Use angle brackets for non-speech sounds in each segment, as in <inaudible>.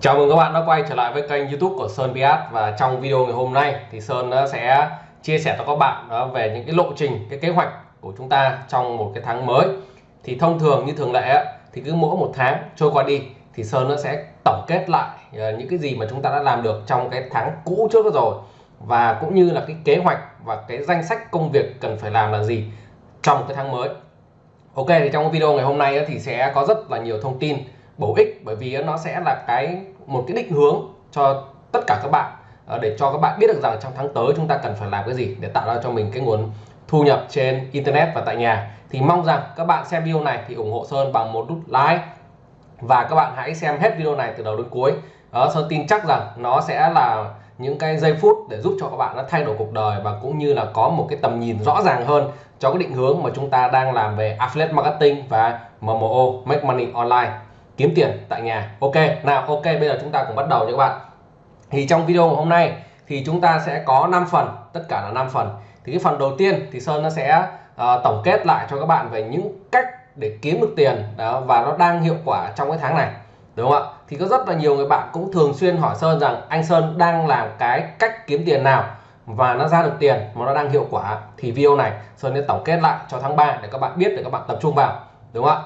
Chào mừng các bạn đã quay trở lại với kênh YouTube của Sơn Biat và trong video ngày hôm nay thì Sơn sẽ chia sẻ cho các bạn ờ, về những cái lộ trình, cái kế hoạch của chúng ta trong một cái tháng mới. Thì thông thường như thường lệ thì cứ mỗi một tháng trôi qua đi thì Sơn nó sẽ tổng kết lại ờ, những cái gì mà chúng ta đã làm được trong cái tháng cũ trước rồi và cũng như là cái kế hoạch và cái danh sách công việc cần phải làm là gì trong cái tháng mới. Ok thì trong video ngày hôm nay thì sẽ có rất là nhiều thông tin bổ ích, bởi vì nó sẽ là cái, một cái định hướng cho tất cả các bạn ờ, để cho các bạn biết được rằng trong tháng tới chúng ta cần phải làm cái gì để tạo ra cho mình cái nguồn thu nhập trên internet và tại nhà. Thì mong rằng các bạn xem video này thì ủng hộ Sơn bằng một nút like. Và các bạn hãy xem hết video này từ đầu đến cuối. Đó, Sơn tin chắc rằng nó sẽ là những cái giây phút để giúp cho các bạn nó thay đổi cuộc đời và cũng như là có một cái tầm nhìn rõ ràng hơn cho cái định hướng mà chúng ta đang làm về affiliate marketing và MMO make money online kiếm tiền tại nhà. Ok nào ok bây giờ chúng ta cùng bắt đầu nha các bạn. Thì trong video hôm nay thì chúng ta sẽ có 5 phần tất cả là 5 phần. Thì cái phần đầu tiên thì Sơn nó sẽ uh, tổng kết lại cho các bạn về những cách để kiếm được tiền đó và nó đang hiệu quả trong cái tháng này đúng không ạ? Thì có rất là nhiều người bạn cũng thường xuyên hỏi Sơn rằng anh Sơn đang làm cái cách kiếm tiền nào và nó ra được tiền mà nó đang hiệu quả. Thì video này Sơn sẽ tổng kết lại cho tháng 3 để các bạn biết để các bạn tập trung vào đúng không ạ?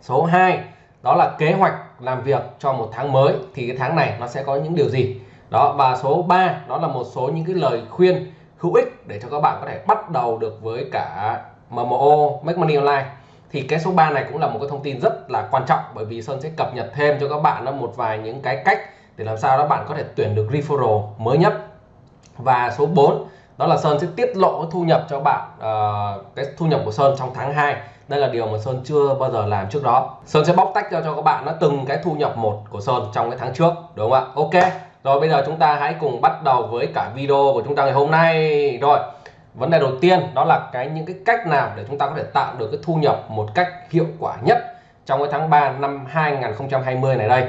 Số 2 đó là kế hoạch làm việc cho một tháng mới thì cái tháng này nó sẽ có những điều gì? Đó và số 3 đó là một số những cái lời khuyên hữu ích để cho các bạn có thể bắt đầu được với cả MMO Make Money Online. Thì cái số 3 này cũng là một cái thông tin rất là quan trọng bởi vì Sơn sẽ cập nhật thêm cho các bạn một vài những cái cách để làm sao đó bạn có thể tuyển được referral mới nhất. Và số 4 đó là Sơn sẽ tiết lộ thu nhập cho bạn uh, cái thu nhập của Sơn trong tháng 2 đây là điều mà Sơn chưa bao giờ làm trước đó. Sơn sẽ bóc tách cho cho các bạn nó từng cái thu nhập một của Sơn trong cái tháng trước đúng không ạ? Ok rồi bây giờ chúng ta hãy cùng bắt đầu với cả video của chúng ta ngày hôm nay. Rồi vấn đề đầu tiên đó là cái những cái cách nào để chúng ta có thể tạo được cái thu nhập một cách hiệu quả nhất trong cái tháng 3 năm 2020 này đây.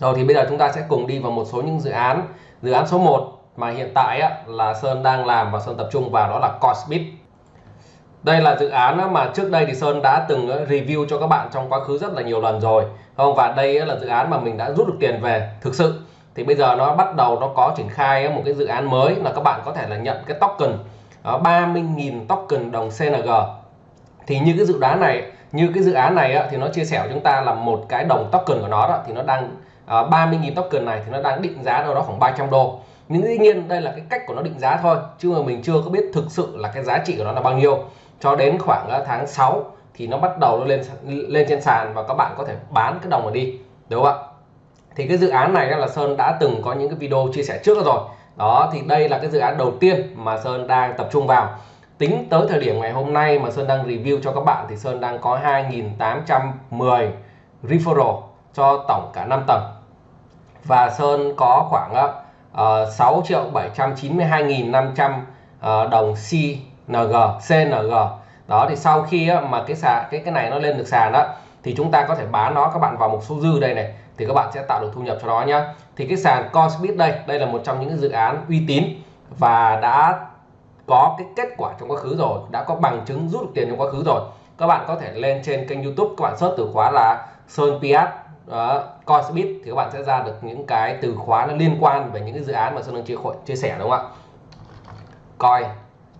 Rồi thì bây giờ chúng ta sẽ cùng đi vào một số những dự án. Dự án số 1 mà hiện tại á, là Sơn đang làm và Sơn tập trung vào đó là Cosbit đây là dự án mà trước đây thì Sơn đã từng ờ, review cho các bạn trong quá khứ rất là nhiều lần rồi. Không? Và đây là dự án mà mình đã rút được tiền về, thực sự. Thì bây giờ nó bắt đầu nó có triển khai ờ, một cái dự án mới là các bạn có thể là nhận cái token ờ, 30.000 token đồng CNG thì như cái dự đoán này, như cái dự án này thì nó chia sẻ của chúng ta là một cái đồng token của nó đó, thì nó đang 30.000 token này thì nó đang định giá đâu đó khoảng 300 đô. Nhưng dĩ nhiên đây là cái cách của nó định giá thôi, chứ mà mình chưa có biết thực sự là cái giá trị của nó là bao nhiêu cho đến khoảng ờ, tháng 6 thì nó bắt đầu nó lên lên trên sàn và các bạn có thể bán cái đồng này đi đúng không ạ? Thì cái dự án này là Sơn đã từng có những cái video chia sẻ trước rồi. Đó thì đây là cái dự án đầu tiên mà Sơn đang tập trung vào. Tính tới thời điểm ngày hôm nay mà Sơn đang review cho các bạn thì Sơn đang có 2.810 referral cho tổng cả 5 tầng. Và Sơn có khoảng ờ, ờ, uh, 6 triệu 792.500 uh, đồng ng CNG đó thì sau khi mà cái sàn cái cái này nó lên được sàn đó thì chúng ta có thể bán nó các bạn vào một số dư đây này thì các bạn sẽ tạo được thu nhập cho nó nhá. Thì cái sàn Coinbit đây đây là một trong những dự án uy tín và đã có cái kết quả trong quá khứ rồi đã có bằng chứng rút được tiền trong quá khứ rồi. Các bạn có thể lên trên kênh YouTube các bạn search từ khóa là Sơn Piat uh, Coinbit thì các bạn sẽ ra được những cái từ khóa nó liên quan về những cái dự án mà Sơn đang chia, chia sẻ đúng không ạ? Coin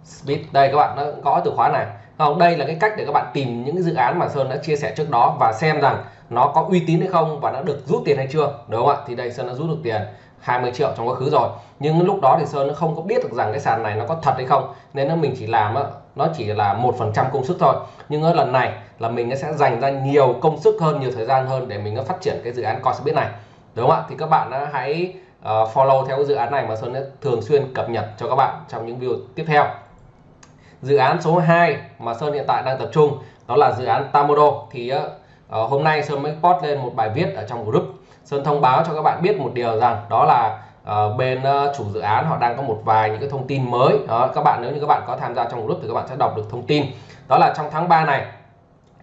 Speed đây, các bạn nó có từ khóa này. Không, đây là cái cách để các bạn tìm những cái dự án mà Sơn đã chia sẻ trước đó và xem rằng nó có uy tín hay không và đã được rút tiền hay chưa. Đúng không ạ? Thì đây, Sơn đã rút được tiền 20 triệu trong quá khứ rồi. Nhưng lúc đó thì Sơn nó không có biết được rằng cái sàn này nó có thật hay không. Nên nó mình chỉ làm nó chỉ là một phần trăm công sức thôi. Nhưng ở lần này là mình sẽ dành ra nhiều công sức hơn, nhiều thời gian hơn để mình phát triển cái dự án Coinbase này. Đúng không ạ? Thì các bạn hãy ờ, follow theo cái dự án này mà Sơn sẽ thường xuyên cập nhật cho các bạn trong những video tiếp theo dự án số 2 mà Sơn hiện tại đang tập trung đó là dự án Tamodo thì uh, hôm nay Sơn mới post lên một bài viết ở trong group. Sơn thông báo cho các bạn biết một điều rằng đó là uh, bên uh, chủ dự án họ đang có một vài những cái thông tin mới. Đó các bạn nếu như các bạn có tham gia trong group thì các bạn sẽ đọc được thông tin. Đó là trong tháng 3 này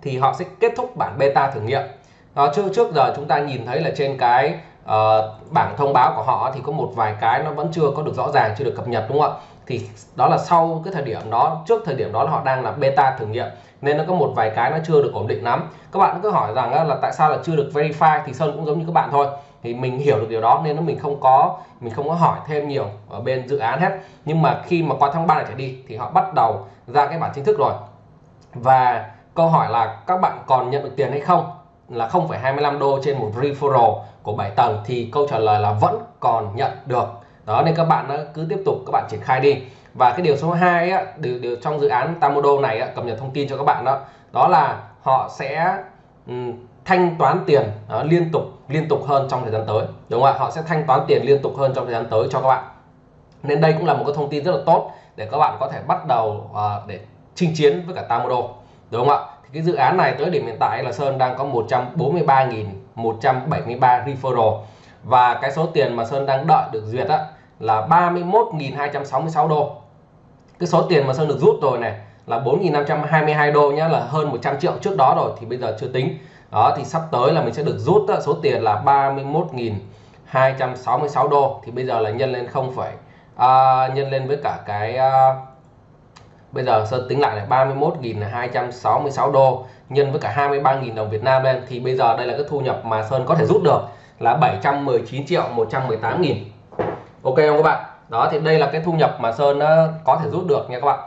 thì họ sẽ kết thúc bản beta thử nghiệm. Đó trước trước giờ chúng ta nhìn thấy là trên cái uh, bảng thông báo của họ thì có một vài cái nó vẫn chưa có được rõ ràng chưa được cập nhật đúng không ạ? Thì đó là sau cái thời điểm đó trước thời điểm đó là họ đang là beta thử nghiệm nên nó có một vài cái nó chưa được ổn định lắm. Các bạn cứ hỏi rằng là tại sao là chưa được verify thì sơn cũng giống như các bạn thôi. Thì mình hiểu được điều đó nên nó mình không có mình không có hỏi thêm nhiều ở bên dự án hết. Nhưng mà khi mà qua tháng 3 này trở đi thì họ bắt đầu ra cái bản chính thức rồi. Và câu hỏi là các bạn còn nhận được tiền hay không? Là 0,25 đô trên một referral của 7 tầng thì câu trả lời là vẫn còn nhận được đó nên các bạn ờ, cứ tiếp tục các bạn triển khai đi. Và cái điều số 2 á, điều, điều trong dự án Tamodo này á, cập nhật thông tin cho các bạn đó. Đó là họ sẽ um, thanh toán tiền đó, liên tục liên tục hơn trong thời gian tới. Đúng không ạ? Họ sẽ thanh toán tiền liên tục hơn trong thời gian tới cho các bạn. Nên đây cũng là một cái thông tin rất là tốt để các bạn có thể bắt đầu uh, để chinh chiến với cả Tamodo đúng không ạ? Thì cái dự án này tới điểm hiện tại là Sơn đang có 143.173 referral. Và cái số tiền mà Sơn đang đợi được duyệt á, là 31.266 đô. Cái số tiền mà Sơn được rút rồi này là 4.522 đô nhá là hơn 100 triệu trước đó rồi thì bây giờ chưa tính. Đó thì sắp tới là mình sẽ được rút số tiền là 31.266 đô. Thì bây giờ là nhân lên không phải à, nhân lên với cả cái à, bây giờ Sơn tính lại là 31.266 đô nhân với cả 23.000 đồng Việt Nam lên. Thì bây giờ đây là cái thu nhập mà Sơn có thể rút được là 719 triệu 118 nghìn ok không các bạn? Đó thì đây là cái thu nhập mà Sơn có thể rút được nha các bạn.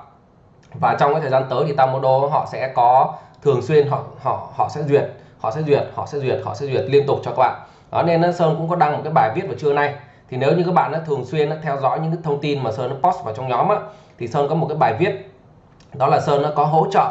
Và trong cái thời gian tới thì Tamodo họ sẽ có thường xuyên họ họ họ sẽ duyệt họ sẽ duyệt họ sẽ duyệt họ sẽ duyệt liên tục cho các bạn. Đó nên Sơn cũng có đăng một cái bài viết vào trưa nay. Thì nếu như các bạn đã thường xuyên theo dõi những cái thông tin mà Sơn nó post vào trong nhóm á, thì Sơn có một cái bài viết. Đó là Sơn nó có hỗ trợ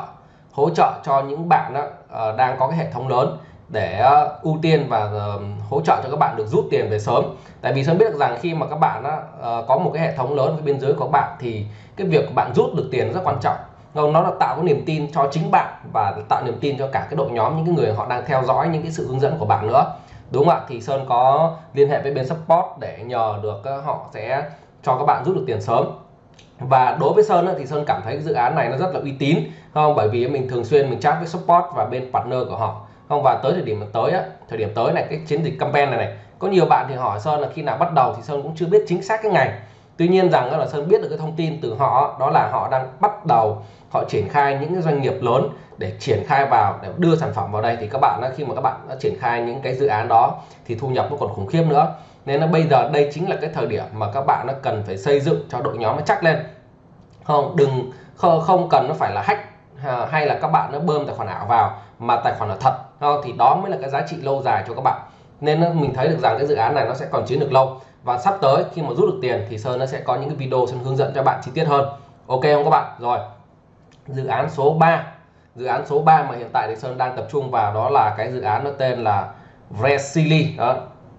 hỗ trợ cho những bạn đó, uh, ờ, đang có cái hệ thống lớn để uh, ưu tiên và uh, hỗ trợ cho các bạn được rút tiền về sớm. Tại vì Sơn biết được rằng khi mà các bạn uh, có một cái hệ thống lớn bên dưới của bạn thì cái việc bạn rút được tiền rất quan trọng. Nó là tạo cái niềm tin cho chính bạn và tạo niềm tin cho cả cái đội nhóm những cái người họ đang theo dõi những cái sự hướng dẫn của bạn nữa. Đúng không ạ? Thì Sơn có liên hệ với bên support để nhờ được họ sẽ cho các bạn rút được tiền sớm. Và đối với Sơn thì Sơn cảm thấy cái dự án này nó rất là uy tín không? Bởi vì mình thường xuyên mình chat với support và bên partner của họ không và tới thời điểm tới á, thời điểm tới này cái chiến dịch campaign này này có nhiều bạn thì hỏi Sơn là khi nào bắt đầu thì Sơn cũng chưa biết chính xác cái ngày. Tuy nhiên rằng là Sơn biết được cái thông tin từ họ đó là họ đang bắt đầu họ triển khai những cái doanh nghiệp lớn để triển khai vào để đưa sản phẩm vào đây. Thì các bạn khi mà các bạn đã triển khai những cái dự án đó thì thu nhập nó còn khủng khiếp nữa. Nên là bây giờ đây chính là cái thời điểm mà các bạn nó cần phải xây dựng cho đội nhóm nó chắc lên. Không đừng không cần nó phải là hack hay là các bạn nó bơm tài khoản ảo vào mà tài khoản là thật không? thì đó mới là cái giá trị lâu dài cho các bạn. Nên mình thấy được rằng cái dự án này nó sẽ còn chiến được lâu. Và sắp tới, khi mà rút được tiền thì Sơn nó sẽ có những cái video Sơn hướng dẫn cho bạn chi tiết hơn. Ok không các bạn? Rồi. Dự án số 3 dự án số 3 mà hiện tại thì Sơn đang tập trung vào đó là cái dự án nó tên là Resili đó.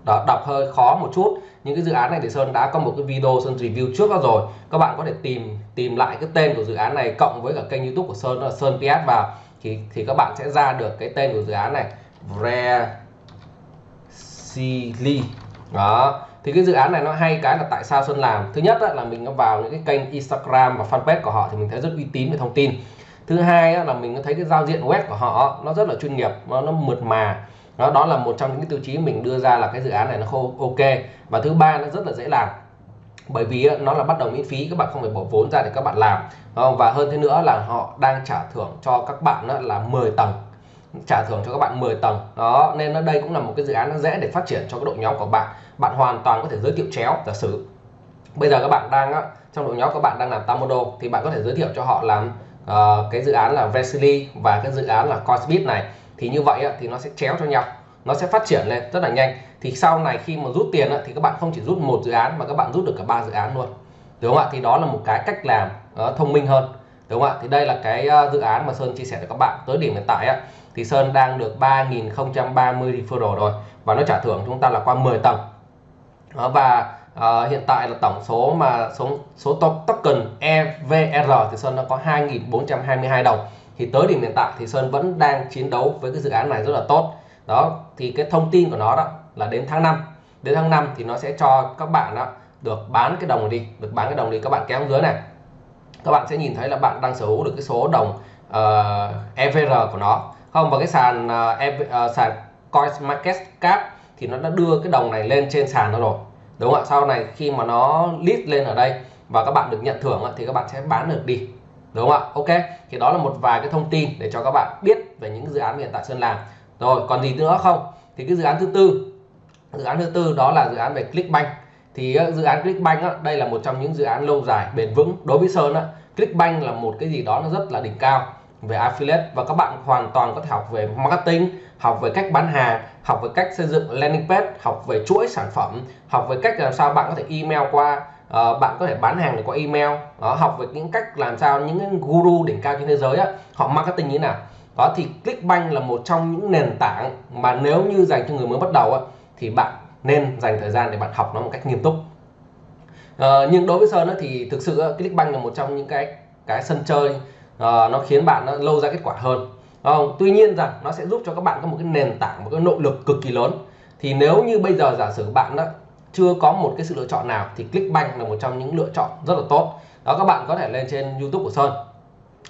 Đó, đọc hơi khó một chút. Những cái dự án này thì Sơn đã có một cái video Sơn review trước đó rồi. Các bạn có thể tìm tìm lại cái tên của dự án này cộng với cả kênh YouTube của Sơn là Sơn PS vào thì thì các bạn sẽ ra được cái tên của dự án này. Vresili. Đó. Thì cái dự án này nó hay cái là tại sao xuân làm? Thứ nhất là mình vào những cái kênh Instagram và fanpage của họ thì mình thấy rất uy tín về thông tin. Thứ hai là mình thấy cái giao diện web của họ nó rất là chuyên nghiệp nó, nó mượt mà. Đó đó là một trong những cái tiêu chí mình đưa ra là cái dự án này nó khô ok. Và thứ ba nó rất là dễ làm bởi vì nó là bắt đầu miễn phí các bạn không phải bỏ vốn ra để các bạn làm. Và hơn thế nữa là họ đang trả thưởng cho các bạn là 10 tầng. Trả thưởng cho các bạn 10 tầng. Đó nên nó đây cũng là một cái dự án nó dễ để phát triển cho cái đội nhóm của bạn. Bạn hoàn toàn có thể giới thiệu chéo giả sử. Bây giờ các bạn đang trong đội nhóm các bạn đang làm Tamodo thì bạn có thể giới thiệu cho họ làm uh, cái dự án là Vesely và cái dự án là Cosbit này. Thì như vậy thì nó sẽ chéo cho nhau nó sẽ phát triển lên rất là nhanh. Thì sau này khi mà rút tiền thì các bạn không chỉ rút một dự án mà các bạn rút được cả ba dự án luôn. Đúng không ạ? Thì đó là một cái cách làm ờ, thông minh hơn. Đúng không ạ? Thì đây là cái ờ, dự án mà Sơn chia sẻ với các bạn tới điểm hiện tại á, thì Sơn đang được 3030 referral rồi và nó trả thưởng chúng ta là qua 10 tầng. Và uh, hiện tại là tổng số mà số số token EVR thì Sơn đã có 2.422 đồng. Thì tới điểm hiện tại thì Sơn vẫn đang chiến đấu với cái dự án này rất là tốt đó thì cái thông tin của nó đó là đến tháng 5 đến tháng 5 thì nó sẽ cho các bạn đó được bán cái đồng đi được bán cái đồng đi các bạn kéo dưới này. Các bạn sẽ nhìn thấy là bạn đang sở hữu được cái số đồng ờ, uh, EVR của nó. Không và cái sàn uh, uh, sàn Coins Market Cap thì nó đã đưa cái đồng này lên trên sàn nó rồi. Đúng không ạ? Sau này khi mà nó list lên ở đây và các bạn được nhận thưởng thì các bạn sẽ bán được đi. Đúng không ạ? Ok thì đó là một vài cái thông tin để cho các bạn biết về những dự án hiện tại Sơn làm rồi còn gì nữa không? Thì cái dự án thứ tư. Dự án thứ tư đó là dự án về Clickbank. Thì ờ, dự án Clickbank đây là một trong những dự án lâu dài bền vững. Đối với Sơn Clickbank là một cái gì đó nó rất là đỉnh cao về affiliate. Và các bạn hoàn toàn có thể học về marketing học về cách bán hàng học về cách xây dựng landing page học về chuỗi sản phẩm học về cách làm sao bạn có thể email qua uh, bạn có thể bán hàng được qua email. Đó, học về những cách làm sao những guru đỉnh cao trên thế giới á, họ marketing như thế nào đó thì Clickbank là một trong những nền tảng mà nếu như dành cho người mới bắt đầu á, thì bạn nên dành thời gian để bạn học nó một cách nghiêm túc. À, nhưng đối với Sơn á, thì thực sự Clickbank là một trong những cái cái sân chơi à, nó khiến bạn nó lâu ra kết quả hơn. Không? tuy nhiên rằng nó sẽ giúp cho các bạn có một cái nền tảng một cái nội lực cực kỳ lớn. Thì nếu như bây giờ giả sử bạn đó chưa có một cái sự lựa chọn nào thì Clickbank là một trong những lựa chọn rất là tốt. Đó các bạn có thể lên trên YouTube của Sơn.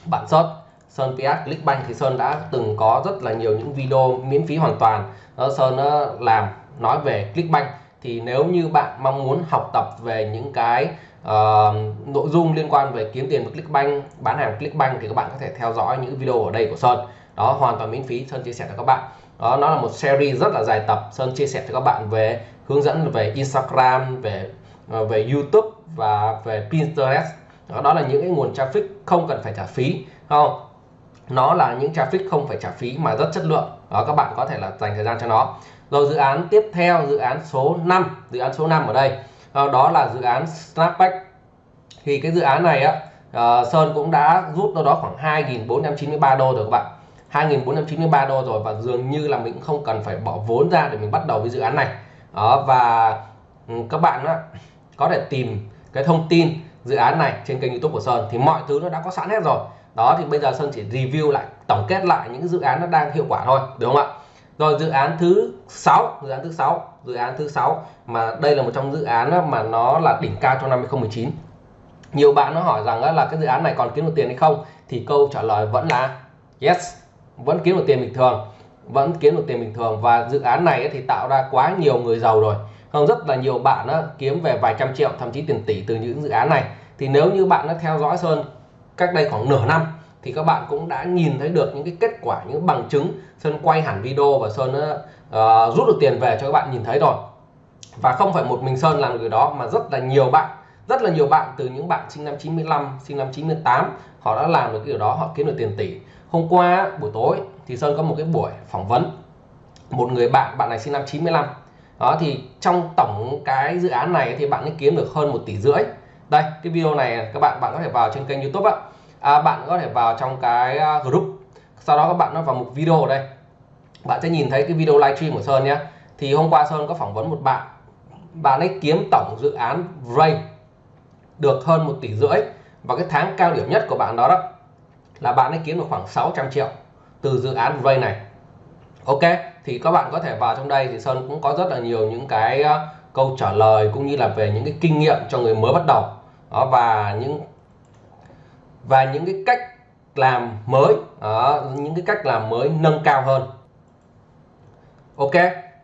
Bạn search Sơn PS Clickbank thì Sơn đã từng có rất là nhiều những video miễn phí hoàn toàn. Đó Sơn đã làm nói về Clickbank thì nếu như bạn mong muốn học tập về những cái uh, nội dung liên quan về kiếm tiền với Clickbank bán hàng Clickbank thì các bạn có thể theo dõi những video ở đây của Sơn. Đó hoàn toàn miễn phí Sơn chia sẻ cho các bạn. Đó nó là một series rất là dài tập. Sơn chia sẻ cho các bạn về hướng dẫn về Instagram về ờ, về YouTube và về Pinterest. Đó, đó là những cái nguồn traffic không cần phải trả phí không? Nó là những traffic không phải trả phí mà rất chất lượng. Đó các bạn có thể là dành thời gian cho nó. Rồi dự án tiếp theo dự án số 5 dự án số 5 ở đây. Ờ, đó, là dự án Snapback. Thì cái dự án này á uh, Sơn cũng đã rút đâu đó khoảng 2.493 đô rồi các bạn. 2.493 đô rồi và dường như là mình cũng không cần phải bỏ vốn ra để mình bắt đầu với dự án này. Đó và ừ, các bạn á, có thể tìm cái thông tin dự án này trên kênh youtube của Sơn. Thì mọi thứ nó đã có sẵn hết rồi đó, thì bây giờ Sơn chỉ review lại, tổng kết lại những dự án nó đang hiệu quả thôi, đúng không ạ? Rồi, dự án thứ sáu, dự án thứ sáu, dự án thứ sáu mà đây là một trong dự án mà nó là đỉnh cao trong năm 2019 nhiều bạn nó hỏi rằng là cái dự án này còn kiếm được tiền hay không? Thì câu trả lời vẫn là yes, vẫn kiếm được tiền bình thường, vẫn kiếm được tiền bình thường và dự án này thì tạo ra quá nhiều người giàu rồi. Không rất là nhiều bạn kiếm về vài trăm triệu, thậm chí tiền tỷ từ những dự án này. Thì nếu như bạn đã theo dõi Sơn cách đây khoảng nửa năm thì các bạn cũng đã nhìn thấy được những cái kết quả những bằng chứng. Sơn quay hẳn video và Sơn uh, rút được tiền về cho các bạn nhìn thấy rồi. Và không phải một mình Sơn làm được điều đó mà rất là nhiều bạn rất là nhiều bạn từ những bạn sinh năm 95 sinh năm 98 họ đã làm được cái điều đó họ kiếm được tiền tỷ. Hôm qua buổi tối thì Sơn có một cái buổi phỏng vấn. Một người bạn bạn này sinh năm 95 đó thì trong tổng cái dự án này thì bạn ấy kiếm được hơn một tỷ rưỡi đây cái video này các bạn bạn có thể vào trên kênh YouTube ạ. À, bạn có thể vào trong cái à, group. Sau đó các bạn nó vào mục video ở đây. Bạn sẽ nhìn thấy cái video livestream của Sơn nhé. Thì hôm qua Sơn có phỏng vấn một bạn. Bạn ấy kiếm tổng dự án Ray được hơn một tỷ rưỡi. Và cái tháng cao điểm nhất của bạn đó đó là bạn ấy kiếm được khoảng 600 triệu từ dự án Ray này. Ok thì các bạn có thể vào trong đây thì Sơn cũng có rất là nhiều những cái à, câu trả lời cũng như là về những cái kinh nghiệm cho người mới bắt đầu. Đó, và những và những cái cách làm mới đó, những cái cách làm mới nâng cao hơn. Ok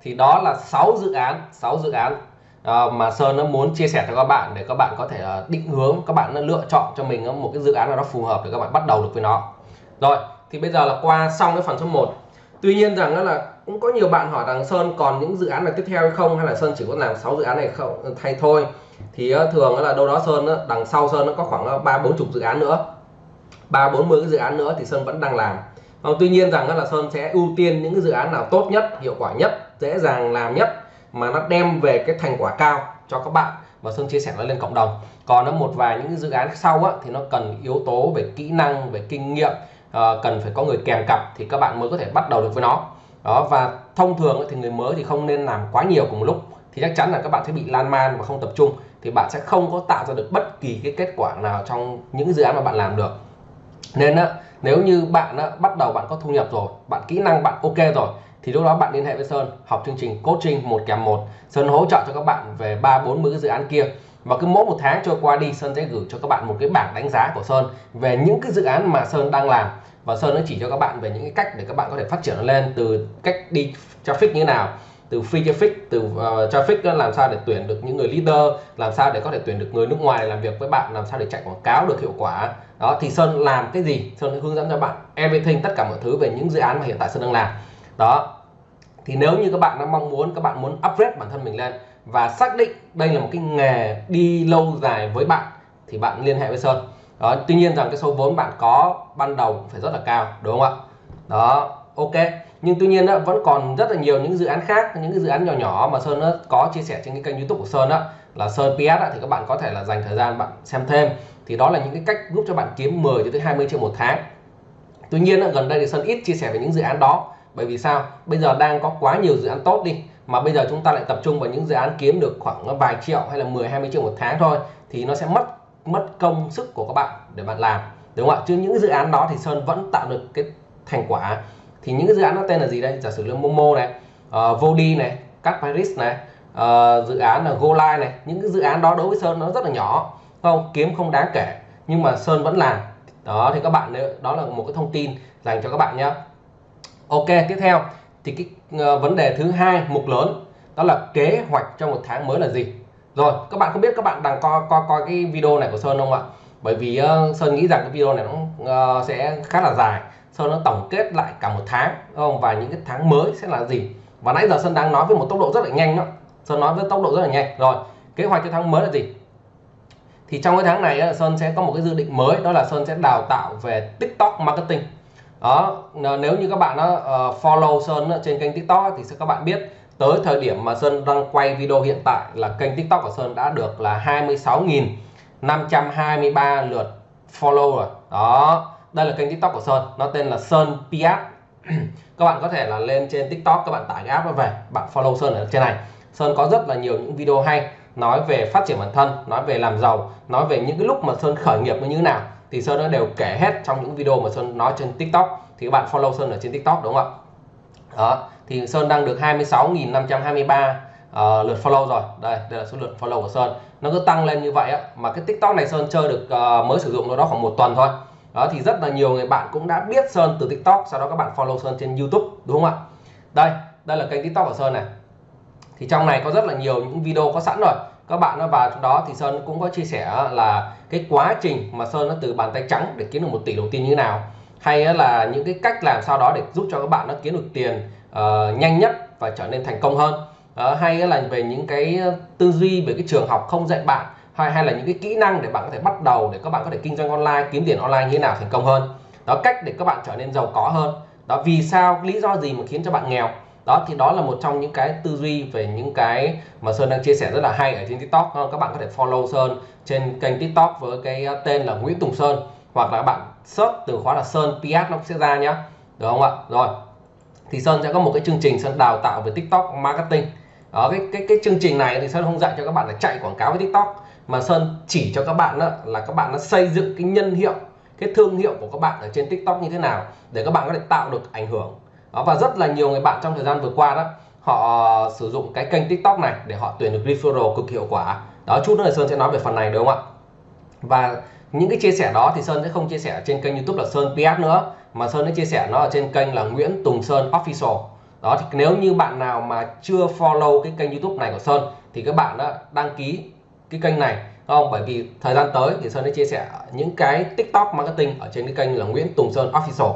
thì đó là 6 dự án 6 dự án uh, mà Sơn nó muốn chia sẻ cho các bạn để các bạn có thể à, định hướng các bạn lựa chọn cho mình một cái dự án nào đó phù hợp để các bạn bắt đầu được với nó. Rồi thì bây giờ là qua xong cái phần số 1 tuy nhiên rằng đó là cũng có nhiều bạn hỏi rằng Sơn còn những dự án này tiếp theo hay không hay là Sơn chỉ có làm 6 dự án này không thay thôi. Thì ờ, thường là đâu đó Sơn đằng sau Sơn nó có khoảng ờ, ba bốn chục dự án nữa. Ba bốn mươi cái dự án nữa thì Sơn vẫn đang làm. Ờ, tuy nhiên rằng là Sơn sẽ ưu tiên những cái dự án nào tốt nhất hiệu quả nhất dễ dàng làm nhất mà nó đem về cái thành quả cao cho các bạn. Và Sơn chia sẻ nó lên cộng đồng. Còn nó một vài những dự án sau á, thì nó cần yếu tố về kỹ năng về kinh nghiệm cần phải có người kèm cặp thì các bạn mới có thể bắt đầu được với nó đó và thông thường thì người mới thì không nên làm quá nhiều cùng một lúc. Thì chắc chắn là các bạn sẽ bị lan man và không tập trung. Thì bạn sẽ không có tạo ra được bất kỳ cái kết quả nào trong những dự án mà bạn làm được. Nên á, nếu như bạn á, bắt đầu bạn có thu nhập rồi bạn kỹ năng bạn ok rồi thì lúc đó bạn liên hệ với Sơn học chương trình coaching một kèm một. Sơn hỗ trợ cho các bạn về ba bốn mươi cái dự án kia và cứ mỗi một tháng trôi qua đi Sơn sẽ gửi cho các bạn một cái bảng đánh giá của Sơn về những cái dự án mà Sơn đang làm. Và Sơn nó chỉ cho các bạn về những cái cách để các bạn có thể phát triển nó lên từ cách đi traffic như thế nào từ free traffic từ uh, traffic làm sao để tuyển được những người leader làm sao để có thể tuyển được người nước ngoài làm việc với bạn làm sao để chạy quảng cáo được hiệu quả. Đó thì Sơn làm cái gì? Sơn hướng dẫn cho bạn everything tất cả mọi thứ về những dự án mà hiện tại Sơn đang làm. Đó thì nếu như các bạn đang mong muốn các bạn muốn upgrade bản thân mình lên và xác định đây là một cái nghề đi lâu dài với bạn thì bạn liên hệ với Sơn. Đó tuy nhiên rằng cái số vốn bạn có ban đầu phải rất là cao đúng không ạ? Đó ok. Nhưng tuy nhiên đó, vẫn còn rất là nhiều những dự án khác những cái dự án nhỏ nhỏ mà Sơn đó, có chia sẻ trên cái kênh YouTube của Sơn đó là Sơn PS đó, thì các bạn có thể là dành thời gian bạn xem thêm. Thì đó là những cái cách giúp cho bạn kiếm 10 cho tới 20 triệu một tháng. Tuy nhiên đó, gần đây thì Sơn ít chia sẻ về những dự án đó. Bởi vì sao? Bây giờ đang có quá nhiều dự án tốt đi mà bây giờ chúng ta lại tập trung vào những dự án kiếm được khoảng vài triệu hay là 10 20 triệu một tháng thôi thì nó sẽ mất mất công sức của các bạn để bạn làm. Đúng không ạ? Chứ những dự án đó thì Sơn vẫn tạo được cái thành quả. Thì những dự án nó tên là gì đây? Giả sử là Momo này ờ, uh, Vodi này các Paris này uh, dự án là GoLive này. Những cái dự án đó đối với Sơn nó rất là nhỏ không kiếm không đáng kể nhưng mà Sơn vẫn làm. Đó thì các bạn đó là một cái thông tin dành cho các bạn nhé Ok tiếp theo thì cái ờ, vấn đề thứ hai mục lớn đó là kế hoạch trong một tháng mới là gì? Rồi các bạn không biết các bạn đang coi coi coi cái video này của Sơn không ạ? Bởi vì uh, Sơn nghĩ rằng cái video này nó uh, sẽ khá là dài. Sơn nó tổng kết lại cả một tháng không? Và những cái tháng mới sẽ là gì? Và nãy giờ Sơn đang nói với một tốc độ rất là nhanh đó. Sơn nói với tốc độ rất là nhanh. Rồi kế hoạch cho tháng mới là gì? Thì trong cái tháng này Sơn sẽ có một cái dự định mới đó là Sơn sẽ đào tạo về TikTok marketing đó nếu như các bạn đó, uh, ờ, follow Sơn trên kênh TikTok thì sẽ các bạn biết tới thời điểm mà Sơn đang quay video hiện tại là kênh TikTok của Sơn đã được là 26.523 lượt follow rồi. Đó đây là kênh TikTok của Sơn nó tên là Sơn Piat. <clears throat> Các bạn có thể là lên trên TikTok các bạn tải cái app nó về bạn follow Sơn ở trên này. Sơn có rất là nhiều những video hay nói về phát triển bản thân nói về làm giàu nói về những cái lúc mà Sơn khởi nghiệp như thế nào thì Sơn đã đều kể hết trong những video mà Sơn nói trên TikTok. Thì các bạn follow Sơn ở trên TikTok đúng không ạ? Đó thì Sơn đang được 26.523 uh, ờ, lượt follow rồi. Đây đây là số lượt follow của Sơn. Nó cứ tăng lên như vậy á mà cái TikTok này Sơn chơi được uh, mới sử dụng nó đó khoảng một tuần thôi. Đó thì rất là nhiều người bạn cũng đã biết Sơn từ TikTok sau đó các bạn follow Sơn trên YouTube đúng không ạ? Đây đây là kênh TikTok của Sơn này. Thì trong này có rất là nhiều những video có sẵn rồi. Các bạn nó vào trong đó thì Sơn cũng có chia sẻ là cái quá trình mà Sơn nó từ bàn tay trắng để kiếm được một tỷ đầu tiên như thế nào hay là những cái cách làm sao đó để giúp cho các bạn nó kiếm được tiền uh, nhanh nhất và trở nên thành công hơn. Uh, hay là về những cái ờ, tư duy về cái trường học không dạy bạn hay hay là những cái kỹ năng để bạn có thể bắt đầu để các bạn có thể kinh doanh online kiếm tiền online như thế nào thành công hơn. Đó cách để các bạn trở nên giàu có hơn. Đó vì sao lý do gì mà khiến cho bạn nghèo? Đó, thì đó là một trong những cái tư duy về những cái mà Sơn đang chia sẻ rất là hay ở trên TikTok. Ờ, các bạn có thể follow Sơn trên kênh TikTok với cái ờ, tên là Nguyễn Tùng Sơn, hoặc là bạn search từ khóa là Sơn PS nó sẽ ra nhá. Được không ạ? Rồi. Thì Sơn sẽ có một cái chương trình Sơn đào tạo về TikTok marketing. Đó, cái cái cái chương trình này thì Sơn không dạy cho các bạn là chạy quảng cáo với TikTok, mà Sơn chỉ cho các bạn đó là các bạn nó xây dựng cái nhân hiệu, cái thương hiệu của các bạn ở trên TikTok như thế nào để các bạn có thể tạo được ảnh hưởng đó, và rất là nhiều người bạn trong thời gian vừa qua đó họ ờ, sử dụng cái kênh tiktok này để họ tuyển được referral cực hiệu quả. Đó chút nữa là sơn sẽ nói về phần này đúng không ạ? Và những cái chia sẻ đó thì sơn sẽ không chia sẻ trên kênh youtube là sơn ps nữa mà sơn sẽ chia sẻ nó ở trên kênh là nguyễn tùng sơn official. Đó thì nếu như bạn nào mà chưa follow cái kênh youtube này của sơn thì các bạn đã đăng ký cái kênh này không? Bởi vì thời gian tới thì sơn sẽ chia sẻ những cái tiktok marketing ở trên cái kênh là nguyễn tùng sơn official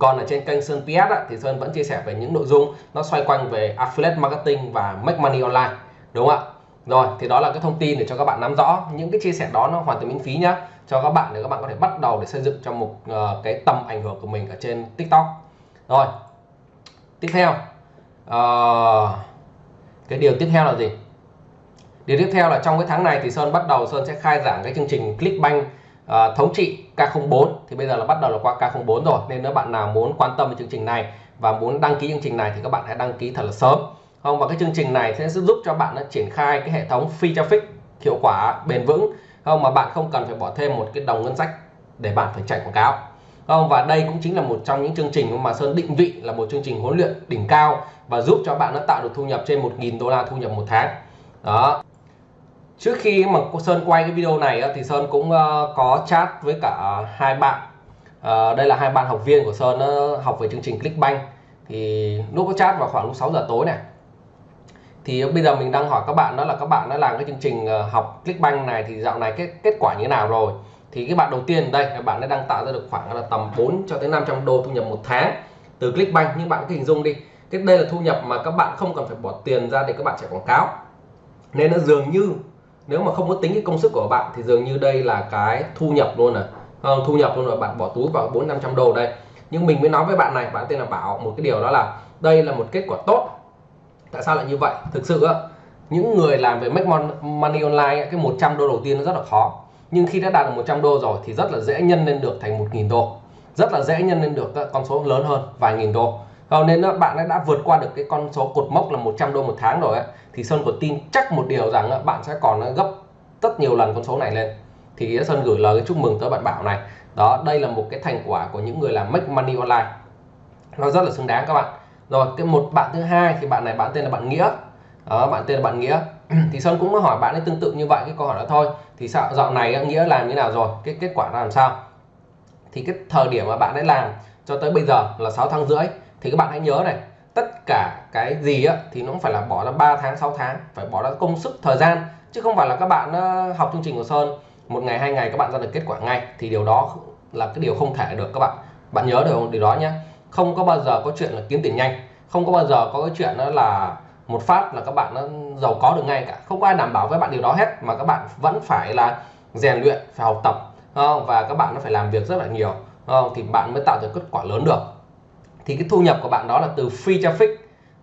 còn ở trên kênh Sơn PS á, thì Sơn vẫn chia sẻ về những nội dung nó xoay quanh về affiliate marketing và make money online đúng không ạ? Rồi thì đó là cái thông tin để cho các bạn nắm rõ những cái chia sẻ đó nó hoàn toàn miễn phí nhá cho các bạn để các bạn có thể bắt đầu để xây dựng cho một uh, ờ, cái tầm ảnh hưởng của mình ở trên TikTok. Rồi tiếp theo uh, cái điều tiếp theo là gì? Điều tiếp theo là trong cái tháng này thì Sơn bắt đầu Sơn sẽ khai giảng cái chương trình Clickbank uh, thống trị K04. Thì bây giờ là bắt đầu là qua K04 rồi. Nên nếu bạn nào muốn quan tâm về chương trình này và muốn đăng ký chương trình này thì các bạn hãy đăng ký thật là sớm. Không và cái chương trình này sẽ giúp cho bạn nó triển khai cái hệ thống phi traffic hiệu quả bền vững. Không mà bạn không cần phải bỏ thêm một cái đồng ngân sách để bạn phải chạy quảng cáo. Không và đây cũng chính là một trong những chương trình mà Sơn định vị là một chương trình huấn luyện đỉnh cao và giúp cho bạn nó tạo được thu nhập trên 1.000 đô la thu nhập một tháng. Đó trước khi mà Sơn quay cái video này thì Sơn cũng ờ, có chat với cả hai bạn. Ờ, đây là hai bạn học viên của Sơn học về chương trình Clickbank. Thì lúc có chat vào khoảng lúc 6 giờ tối này. Thì bây giờ mình đang hỏi các bạn đó là các bạn đã làm cái chương trình ờ, học Clickbank này thì dạo này cái kết quả như thế nào rồi? Thì cái bạn đầu tiên, đây các bạn đã đang tạo ra được khoảng là tầm 4 cho tới 500 đô thu nhập một tháng từ Clickbank. Nhưng bạn cứ hình dung đi, cái đây là thu nhập mà các bạn không cần phải bỏ tiền ra để các bạn chạy quảng cáo. Nên nó dường như nếu mà không có tính cái công sức của bạn thì dường như đây là cái thu nhập luôn à. Không, thu nhập luôn rồi bạn bỏ túi vào bốn năm trăm đô đây. Nhưng mình mới nói với bạn này bạn tên là bảo một cái điều đó là đây là một kết quả tốt. Tại sao lại như vậy? Thực sự á những người làm về make money online cái 100 đô đầu tiên nó rất là khó. Nhưng khi đã đạt được 100 đô rồi thì rất là dễ nhân lên được thành 1.000 đô. Rất là dễ nhân lên được các con số lớn hơn vài nghìn đô không nên bạn đã vượt qua được cái con số cột mốc là 100 đô một tháng rồi ấy, thì Sơn có tin chắc một điều rằng bạn sẽ còn ờ, gấp rất nhiều lần con số này lên. Thì Sơn gửi lời chúc mừng tới bạn Bảo này. Đó đây là một cái thành quả của những người làm make money online. Nó rất là xứng đáng các bạn. Rồi cái một bạn thứ hai thì bạn này bạn tên là bạn nghĩa. Đó, bạn tên là bạn nghĩa. <clears throat> Thì sơn cũng hỏi bạn ấy tương tự như vậy cái câu hỏi đó thôi. Thì sao dạo này nghĩa làm như nào rồi? Cái kết quả làm sao? Thì cái thời điểm mà bạn ấy làm cho tới bây giờ là 6 tháng rưỡi thì các bạn hãy nhớ này tất cả cái gì á, thì nó cũng phải là bỏ ra 3 tháng 6 tháng phải bỏ ra công sức thời gian chứ không phải là các bạn ờ, học chương trình của Sơn một ngày hai ngày các bạn ra được kết quả ngay. Thì điều đó là cái điều không thể được các bạn. Bạn nhớ được điều đó nhé không có bao giờ có chuyện là kiếm tiền nhanh. Không có bao giờ có cái chuyện đó là một phát là các bạn nó giàu có được ngay cả. Không có ai đảm bảo với bạn điều đó hết mà các bạn vẫn phải là rèn luyện phải học tập và các bạn nó phải làm việc rất là nhiều thì bạn mới tạo được kết quả lớn được thì cái thu nhập của bạn đó là từ free traffic.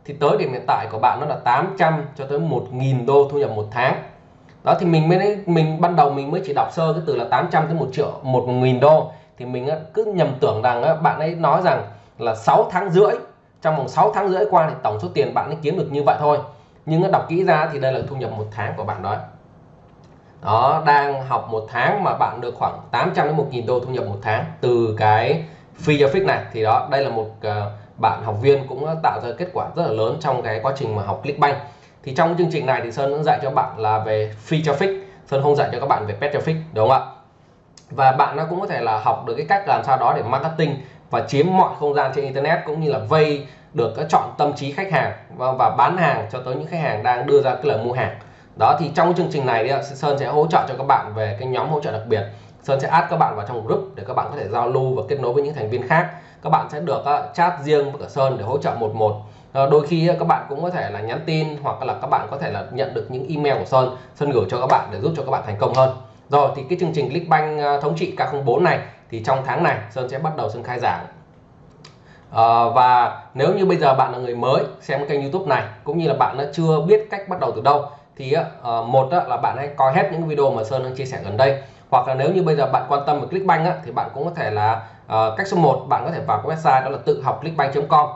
Thì tới điểm hiện tại của bạn nó là 800 cho tới 1.000 đô thu nhập một tháng. Đó, thì mình mới mình ban đầu mình mới chỉ đọc sơ cái từ là 800 tới 1 triệu, một nghìn đô. Thì mình cứ nhầm tưởng rằng bạn ấy nói rằng là 6 tháng rưỡi, trong vòng 6 tháng rưỡi qua thì tổng số tiền bạn ấy kiếm được như vậy thôi. Nhưng đọc kỹ ra thì đây là thu nhập một tháng của bạn đó. Đó, đang học một tháng mà bạn được khoảng 800 đến 1.000 đô thu nhập một tháng từ cái phi cho fix này. Thì đó đây là một uh, bạn học viên cũng tạo ra kết quả rất là lớn trong cái quá trình mà học Clickbank thì trong chương trình này thì Sơn cũng dạy cho bạn là về phi cho fix. Sơn không dạy cho các bạn về paid traffic đúng không ạ? Và bạn nó cũng có thể là học được cái cách làm sao đó để marketing và chiếm mọi không gian trên internet cũng như là vây được cái chọn tâm trí khách hàng và, và bán hàng cho tới những khách hàng đang đưa ra cái lời mua hàng. Đó thì trong chương trình này thì Sơn sẽ hỗ trợ cho các bạn về cái nhóm hỗ trợ đặc biệt. Sơn sẽ add các bạn vào trong group để các bạn có thể giao lưu và kết nối với những thành viên khác. Các bạn sẽ được uh, chat riêng với cả Sơn để hỗ trợ một một. Uh, đôi khi uh, các bạn cũng có thể là nhắn tin hoặc là các bạn có thể là nhận được những email của Sơn. Sơn gửi cho các bạn để giúp cho các bạn thành công hơn. Rồi thì cái chương trình Clickbank uh, thống trị K04 này thì trong tháng này Sơn sẽ bắt đầu Sơn khai giảng. À, và nếu như bây giờ bạn là người mới xem kênh YouTube này cũng như là bạn đã chưa biết cách bắt đầu từ đâu thì uh, ờ, một là bạn hãy coi hết những video mà Sơn đang chia sẻ gần đây hoặc là nếu như bây giờ bạn quan tâm về Clickbank á, thì bạn cũng có thể là uh, cách số 1 bạn có thể vào cái website đó là tự học clickbank.com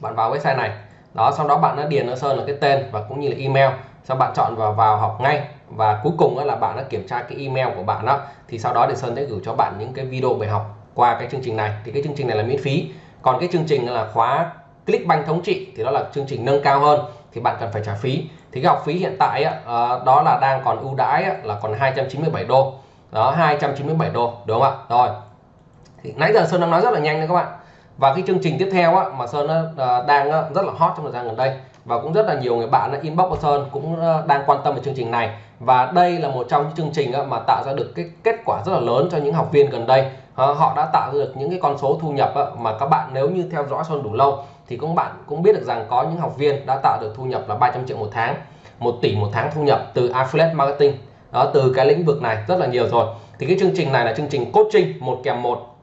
bạn vào website này. Đó sau đó bạn đã điền nó Sơn là cái tên và cũng như là email. Sau bạn chọn vào vào học ngay. Và cuối cùng là bạn đã kiểm tra cái email của bạn đó thì sau đó thì Sơn sẽ gửi cho bạn những cái video bài học qua cái chương trình này. Thì cái chương trình này là miễn phí. Còn cái chương trình là khóa Clickbank thống trị thì đó là chương trình nâng cao hơn. Thì bạn cần phải trả phí thì cái học phí hiện tại á, ờ, đó là đang còn ưu đãi á, là còn 297 đô. Đó 297 đô đúng không ạ? Rồi. Thì nãy giờ Sơn đang nói rất là nhanh đấy các bạn. Và cái chương trình tiếp theo á, mà Sơn ờ, đang rất là hot trong thời gian gần đây. Và cũng rất là nhiều người bạn inbox của Sơn cũng ờ, đang quan tâm về chương trình này. Và đây là một trong những chương trình mà tạo ra được cái kết quả rất là lớn cho những học viên gần đây. Họ đã tạo được những cái con số thu nhập mà các bạn nếu như theo dõi Sơn đủ lâu thì cũng bạn cũng biết được rằng có những học viên đã tạo được thu nhập là 300 triệu một tháng 1 tỷ một tháng thu nhập từ affiliate marketing. Đó, từ cái lĩnh vực này rất là nhiều rồi. Thì cái chương trình này là chương trình coaching một kèm một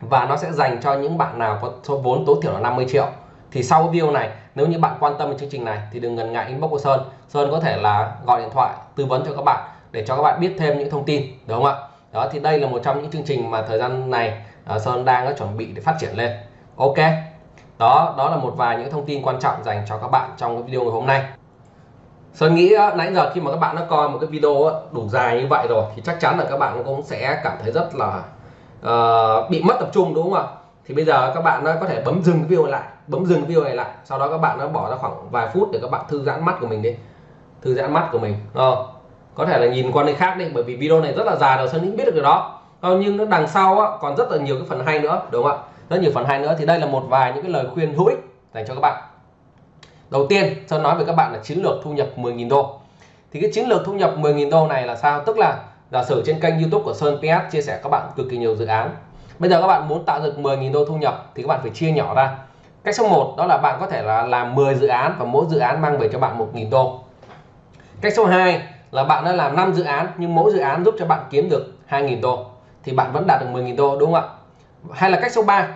và nó sẽ dành cho những bạn nào có số vốn tối thiểu là 50 triệu. Thì sau video này, nếu như bạn quan tâm đến chương trình này thì đừng ngần ngại inbox của Sơn. Sơn có thể là gọi điện thoại, tư vấn cho các bạn để cho các bạn biết thêm những thông tin, đúng không ạ? Đó, thì đây là một trong những chương trình mà thời gian này ờ, Sơn đang chuẩn bị để phát triển lên. Ok đó đó là một vài những thông tin quan trọng dành cho các bạn trong cái video ngày hôm nay. Sơn nghĩ nãy giờ khi mà các bạn đã coi một cái video đủ dài như vậy rồi thì chắc chắn là các bạn cũng sẽ cảm thấy rất là uh, bị mất tập trung đúng không ạ? Thì bây giờ các bạn có thể bấm dừng video lại bấm dừng video này lại. Sau đó các bạn nó bỏ ra khoảng vài phút để các bạn thư giãn mắt của mình đi. Thư giãn mắt của mình ờ, có thể là nhìn qua nơi khác đi bởi vì video này rất là dài rồi Sơn nghĩ biết được điều đó. Ờ, nhưng đằng sau á, còn rất là nhiều cái phần hay nữa đúng không ạ? Rất nhiều phần hay nữa. Thì đây là một vài những cái lời khuyên hữu ích dành cho các bạn. Đầu tiên Sơn nói với các bạn là chiến lược thu nhập 10.000 đô. Thì cái chiến lược thu nhập 10.000 đô này là sao? Tức là giả sử trên kênh YouTube của Sơn PS chia sẻ các bạn cực kỳ nhiều dự án. Bây giờ các bạn muốn tạo được 10.000 đô thu nhập thì các bạn phải chia nhỏ ra. Cách số 1 đó là bạn có thể là làm 10 dự án và mỗi dự án mang về cho bạn 1.000 đô. Cách số 2 là bạn đã làm 5 dự án nhưng mỗi dự án giúp cho bạn kiếm được 2.000 đô. Thì bạn vẫn đạt được 10.000 đô, đúng không ạ? Hay là cách số 3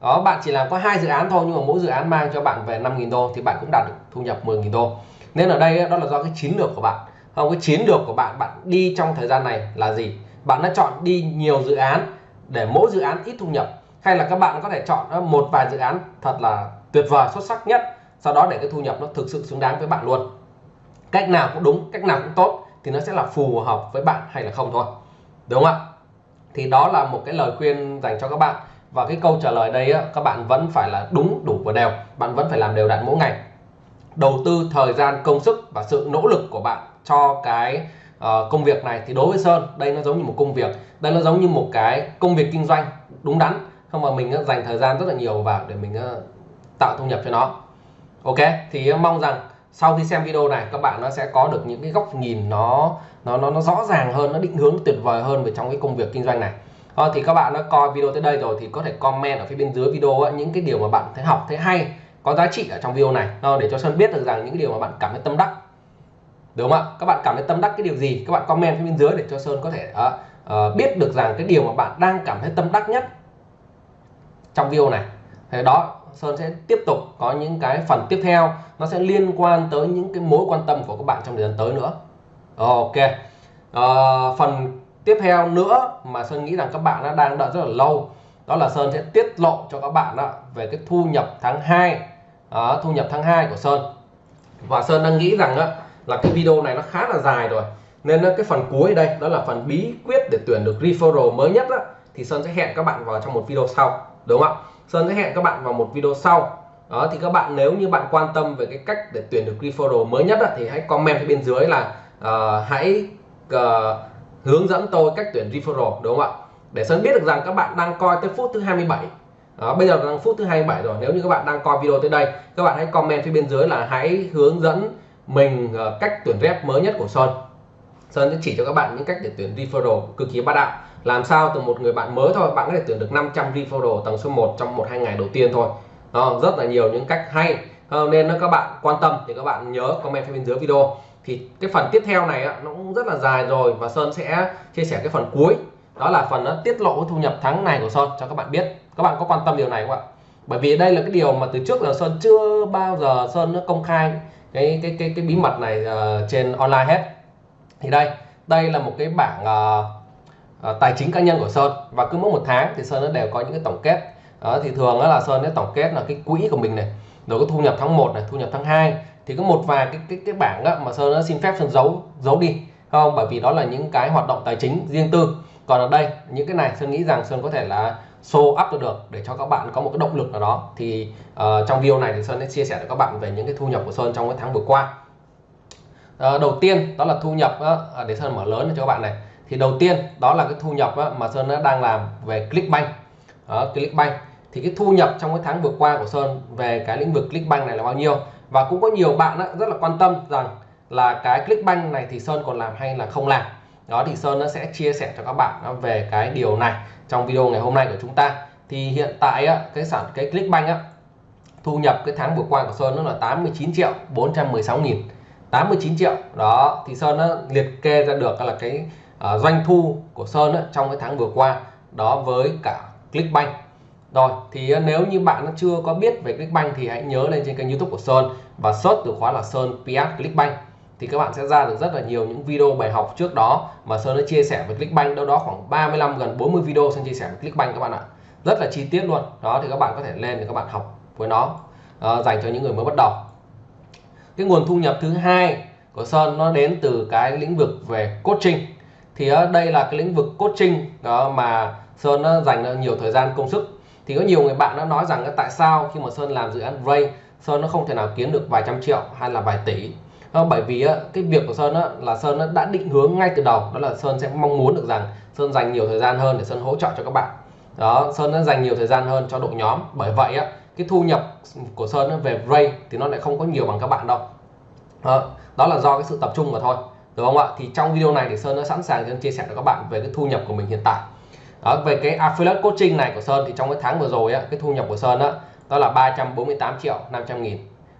đó, bạn chỉ làm có hai dự án thôi, nhưng mà mỗi dự án mang cho bạn về 5.000 đô thì bạn cũng đạt được thu nhập 10.000 đô. Nên ở đây đó là do cái chiến lược của bạn. Không, cái chiến lược của bạn bạn đi trong thời gian này là gì? Bạn đã chọn đi nhiều dự án để mỗi dự án ít thu nhập. Hay là các bạn có thể chọn ờ, một vài dự án thật là tuyệt vời, xuất sắc nhất, sau đó để cái thu nhập nó thực sự xứng đáng với bạn luôn. Cách nào cũng đúng, cách nào cũng tốt thì nó sẽ là phù hợp với bạn hay là không thôi. Đúng không ạ? Thì đó là một cái lời khuyên dành cho các bạn. Và cái câu trả lời đây á, các bạn vẫn phải là đúng đủ và đều. Bạn vẫn phải làm đều đặn mỗi ngày. Đầu tư thời gian công sức và sự nỗ lực của bạn cho cái uh, công việc này. Thì đối với Sơn đây nó giống như một công việc. Đây nó giống như một cái công việc kinh doanh đúng đắn. Không mà mình uh, dành thời gian rất là nhiều vào để mình uh, tạo thu nhập cho nó. Ok? Thì uh, mong rằng sau khi xem video này các bạn nó sẽ có được những cái góc nhìn nó nó nó nó rõ ràng hơn nó định hướng tuyệt vời hơn về trong cái công việc kinh doanh này. À, thì các bạn đã coi video tới đây rồi thì có thể comment ở phía bên dưới video ấy, những cái điều mà bạn thấy học thấy hay có giá trị ở trong video này. À, để cho Sơn biết được rằng những cái điều mà bạn cảm thấy tâm đắc. Đúng không ạ? Các bạn cảm thấy tâm đắc cái điều gì? Các bạn comment phía bên dưới để cho Sơn có thể uh, uh, biết được rằng cái điều mà bạn đang cảm thấy tâm đắc nhất trong video này. Thế đó Sơn sẽ tiếp tục có những cái phần tiếp theo. Nó sẽ liên quan tới những cái mối quan tâm của các bạn trong thời gian tới nữa. Ok. Uh, phần tiếp theo nữa mà Sơn nghĩ rằng các bạn đã đang đợi rất là lâu đó là Sơn sẽ tiết lộ cho các bạn đó về cái thu nhập tháng 2 uh, ờ, thu nhập tháng 2 của Sơn. Và Sơn đang nghĩ rằng đó, là cái video này nó khá là dài rồi nên cái phần cuối đây đó là phần bí quyết để tuyển được referral mới nhất đó, thì Sơn sẽ hẹn các bạn vào trong một video sau đúng không ạ? Sơn sẽ hẹn các bạn vào một video sau. Đó thì các bạn nếu như bạn quan tâm về cái cách để tuyển được referral mới nhất đó, thì hãy comment phía bên dưới là uh, hãy uh, hướng dẫn tôi cách tuyển referral đúng không ạ? Để Sơn biết được rằng các bạn đang coi tới phút thứ 27 đó, bây giờ là phút thứ 27 rồi. Nếu như các bạn đang coi video tới đây các bạn hãy comment phía bên dưới là hãy hướng dẫn mình uh, cách tuyển rep mới nhất của Sơn. Sơn sẽ chỉ cho các bạn những cách để tuyển referral cực kỳ bá đạo làm sao từ một người bạn mới thôi bạn có thể tuyển được 500 referral tầng số 1 trong một hai ngày đầu tiên thôi. Đó, rất là nhiều những cách hay. Ờ, nên các bạn quan tâm thì các bạn nhớ comment phía bên dưới video. Thì cái phần tiếp theo này nó cũng rất là dài rồi và Sơn sẽ chia sẻ cái phần cuối. Đó là phần nó tiết lộ thu nhập tháng này của Sơn cho các bạn biết. Các bạn có quan tâm điều này không ạ? Bởi vì đây là cái điều mà từ trước là Sơn chưa bao giờ Sơn nó công khai cái cái cái cái bí mật này uh, trên online hết. Thì đây đây là một cái bảng uh, uh, tài chính cá nhân của Sơn. Và cứ mỗi một tháng thì Sơn nó đều có những cái tổng kết. Đó, thì thường đó là Sơn nó tổng kết là cái quỹ của mình này rồi có thu nhập tháng 1 này thu nhập tháng 2 thì có một vài cái cái cái bảng đó mà Sơn nó xin phép Sơn giấu giấu đi không? Bởi vì đó là những cái hoạt động tài chính riêng tư. Còn ở đây những cái này Sơn nghĩ rằng Sơn có thể là show up được để cho các bạn có một cái động lực nào đó. Thì uh, trong video này thì Sơn sẽ chia sẻ với các bạn về những cái thu nhập của Sơn trong cái tháng vừa qua. Uh, đầu tiên đó là thu nhập uh, để Sơn mở lớn cho các bạn này thì đầu tiên đó là cái thu nhập á, mà Sơn đang làm về Clickbank. Uh, Clickbank. Thì cái thu nhập trong cái tháng vừa qua của Sơn về cái lĩnh vực Clickbank này là bao nhiêu? Và cũng có nhiều bạn á, rất là quan tâm rằng là cái Clickbank này thì Sơn còn làm hay là không làm? Đó thì Sơn nó sẽ chia sẻ cho các bạn về cái điều này trong video ngày hôm nay của chúng ta. Thì hiện tại á, cái sản cái Clickbank á, thu nhập cái tháng vừa qua của Sơn nó là 89 triệu 416 nghìn 89 triệu. Đó thì Sơn nó liệt kê ra được là cái À, doanh thu của Sơn á, trong cái tháng vừa qua đó với cả Clickbank. Rồi thì à, nếu như bạn chưa có biết về Clickbank thì hãy nhớ lên trên kênh YouTube của Sơn và search từ khóa là Sơn PS Clickbank. Thì các bạn sẽ ra được rất là nhiều những video bài học trước đó mà Sơn đã chia sẻ về Clickbank. Đâu đó khoảng 35 gần 40 video Sơn chia sẻ về Clickbank các bạn ạ. Rất là chi tiết luôn. Đó thì các bạn có thể lên để các bạn học với nó uh, dành cho những người mới bắt đầu. Cái nguồn thu nhập thứ hai của Sơn nó đến từ cái lĩnh vực về coaching thì ờ, đây là cái lĩnh vực coaching, đó, mà Sơn nó dành ờ, nhiều thời gian, công sức. Thì có nhiều người bạn đã nói rằng tại sao khi mà Sơn làm dự án Ray, Sơn nó không thể nào kiếm được vài trăm triệu hay là vài tỷ? Ờ, bởi vì cái việc của Sơn là Sơn đã định hướng ngay từ đầu. Đó là Sơn sẽ mong muốn được rằng Sơn dành nhiều thời gian hơn để Sơn hỗ trợ cho các bạn. Đó, Sơn đã dành nhiều thời gian hơn cho đội nhóm. Bởi vậy cái thu nhập của Sơn về Ray thì nó lại không có nhiều bằng các bạn đâu. Đó là do cái sự tập trung mà thôi đúng không ạ? Thì trong video này thì Sơn đã sẵn sàng chia sẻ cho các bạn về cái thu nhập của mình hiện tại. Đó, về cái affiliate coaching này của Sơn thì trong cái tháng vừa rồi á, cái thu nhập của Sơn đó, đó là 348 triệu 500 nghìn.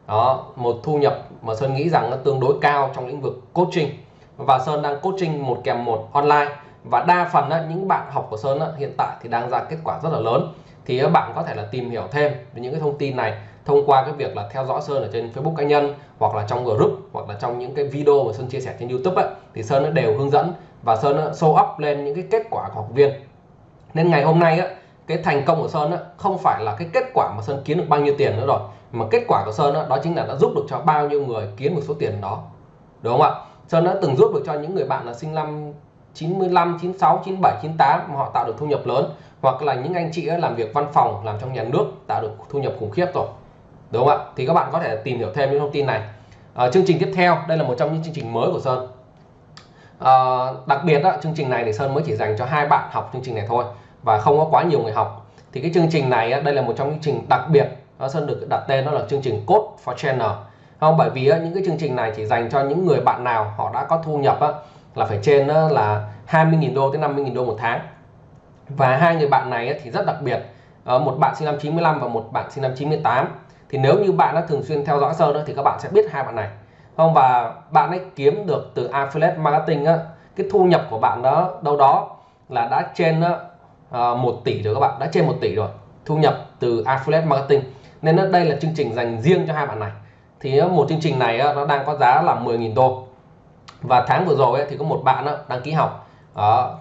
Đó một thu nhập mà Sơn nghĩ rằng nó tương đối cao trong lĩnh vực coaching. Và Sơn đang coaching một kèm một online. Và đa phần á, những bạn học của Sơn á, hiện tại thì đang ra kết quả rất là lớn. Thì các bạn có thể là tìm hiểu thêm về những cái thông tin này thông qua cái việc là theo dõi Sơn ở trên Facebook cá nhân hoặc là trong group hoặc là trong những cái video mà Sơn chia sẻ trên YouTube ấy, thì Sơn nó đều hướng dẫn và Sơn nó show up lên những cái kết quả của học viên. Nên ngày hôm nay á, cái thành công của Sơn á, không phải là cái kết quả mà Sơn kiếm được bao nhiêu tiền nữa rồi mà kết quả của Sơn á, đó chính là đã giúp được cho bao nhiêu người kiếm được số tiền đó. Đúng không ạ? Sơn đã từng giúp được cho những người bạn là sinh năm 95, 96, 97, 98 mà họ tạo được thu nhập lớn hoặc là những anh chị làm việc văn phòng làm trong nhà nước tạo được thu nhập khủng khiếp rồi đúng không ạ? Thì các bạn có thể tìm hiểu thêm những thông tin này. À, chương trình tiếp theo đây là một trong những chương trình mới của Sơn. À, đặc biệt đó, chương trình này thì Sơn mới chỉ dành cho hai bạn học chương trình này thôi và không có quá nhiều người học. Thì cái chương trình này đây là một trong những chương trình đặc biệt. Nó Sơn được đặt tên đó là chương trình Code for Channel. Không? Bởi vì những cái chương trình này chỉ dành cho những người bạn nào họ đã có thu nhập là phải trên là 20.000 đô tới 50.000 đô một tháng. Và hai người bạn này thì rất đặc biệt. Ờ, một bạn sinh năm 95 và một bạn sinh năm 98 thì nếu như bạn đã thường xuyên theo dõi Sơn thì các bạn sẽ biết hai bạn này. Không và bạn ấy kiếm được từ affiliate marketing á, cái thu nhập của bạn đó đâu đó là đã trên uh, 1 ờ, tỷ rồi các bạn đã trên 1 tỷ rồi thu nhập từ affiliate marketing. Nên đây là chương trình dành riêng cho hai bạn này. Thì một chương trình này nó đang có giá là 10.000 đô. Và tháng vừa rồi thì có một bạn đăng ký học.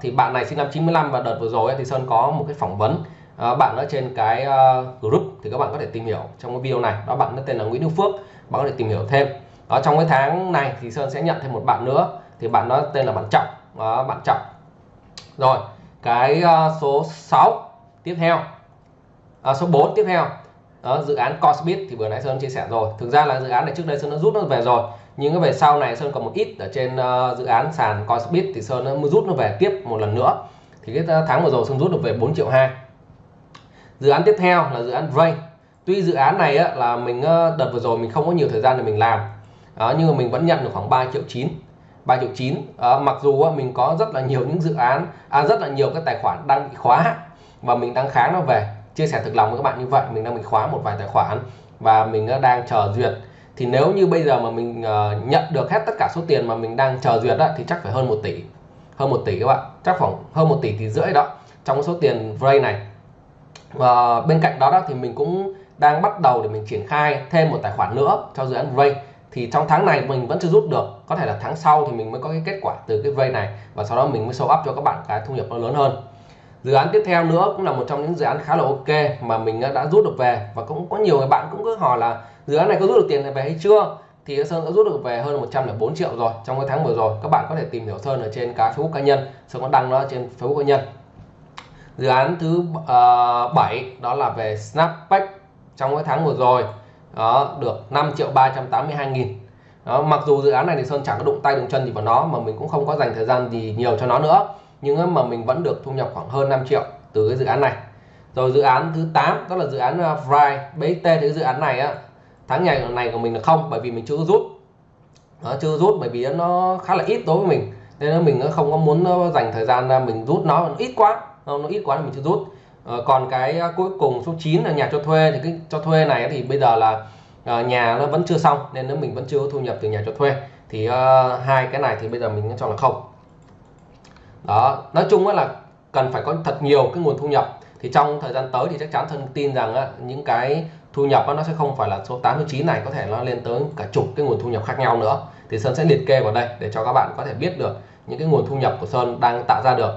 Thì bạn này sinh năm 95 và đợt vừa rồi thì Sơn có một cái phỏng vấn à, bạn ở trên cái uh, group thì các bạn có thể tìm hiểu trong cái video này. Đó bạn tên là Nguyễn Đức Phước bạn có thể tìm hiểu thêm. Đó trong cái tháng này thì Sơn sẽ nhận thêm một bạn nữa thì bạn đó tên là bạn Trọng. Đó, bạn Trọng. Rồi cái uh, số 6 tiếp theo. À, số 4 tiếp theo. Đó, dự án Cosbit thì vừa nãy Sơn chia sẻ rồi. Thực ra là dự án này trước đây Sơn đã rút nó về rồi nhưng về sau này Sơn còn một ít ở trên uh, dự án sàn Cosbit thì Sơn nó mới rút nó về tiếp một lần nữa. Thì cái tháng vừa rồi Sơn rút được về 4 triệu 2 dự án tiếp theo là dự án Ray tuy dự án này á, là mình ờ, đợt vừa rồi mình không có nhiều thời gian để mình làm. Đó, nhưng mà mình vẫn nhận được khoảng 3 triệu 9 3 triệu 9 à, mặc dù á, mình có rất là nhiều những dự án à, rất là nhiều các tài khoản đang bị khóa và mình đang kháng nó về. Chia sẻ thực lòng với các bạn như vậy mình đang bị khóa một vài tài khoản và mình ờ, đang chờ duyệt. Thì nếu như bây giờ mà mình uh, nhận được hết tất cả số tiền mà mình đang chờ duyệt đó, thì chắc phải hơn 1 tỷ. Hơn 1 tỷ các bạn. Chắc khoảng hơn 1 tỷ thì rưỡi đó trong số tiền Vray này và bên cạnh đó, đó thì mình cũng đang bắt đầu để mình triển khai thêm một tài khoản nữa cho dự án Ray. Thì trong tháng này mình vẫn chưa rút được có thể là tháng sau thì mình mới có cái kết quả từ cái Ray này và sau đó mình mới show up cho các bạn cái thu nhập nó lớn hơn. Dự án tiếp theo nữa cũng là một trong những dự án khá là ok mà mình đã rút được về và cũng có nhiều người bạn cũng cứ hỏi là dự án này có rút được tiền về hay chưa? Thì Sơn đã rút được về hơn 104 triệu rồi trong cái tháng vừa rồi. Các bạn có thể tìm hiểu Sơn ở trên cái Facebook cá nhân Sơn có đăng nó trên Facebook cá nhân dự án thứ ờ, uh, 7 đó là về Snapback trong cái tháng vừa rồi. Đó được 5 triệu 382 nghìn. Đó, mặc dù dự án này thì Sơn chẳng có đụng tay đụng chân gì vào nó mà mình cũng không có dành thời gian gì nhiều cho nó nữa. Nhưng mà mình vẫn được thu nhập khoảng hơn 5 triệu từ cái dự án này. Rồi dự án thứ 8 đó là dự án ờ, Fry BXT thì dự án này á tháng ngày này của mình là không bởi vì mình chưa rút. Nó chưa rút bởi vì nó khá là ít đối với mình. Nên mình không có muốn ờ, dành thời gian mình rút nó ít quá nó ít quá thì mình chưa rút. À, còn cái à, cuối cùng số 9 là nhà cho thuê thì cái cho thuê này thì bây giờ là à, nhà nó vẫn chưa xong nên nếu mình vẫn chưa có thu nhập từ nhà cho thuê thì à, hai cái này thì bây giờ mình cho là không. Đó nói chung là cần phải có thật nhiều cái nguồn thu nhập. Thì trong thời gian tới thì chắc chắn thân tin rằng á, những cái thu nhập á nó sẽ không phải là số 89 này có thể nó lên tới cả chục cái nguồn thu nhập khác nhau nữa. Thì Sơn sẽ liệt kê vào đây để cho các bạn có thể biết được những cái nguồn thu nhập của Sơn đang tạo ra được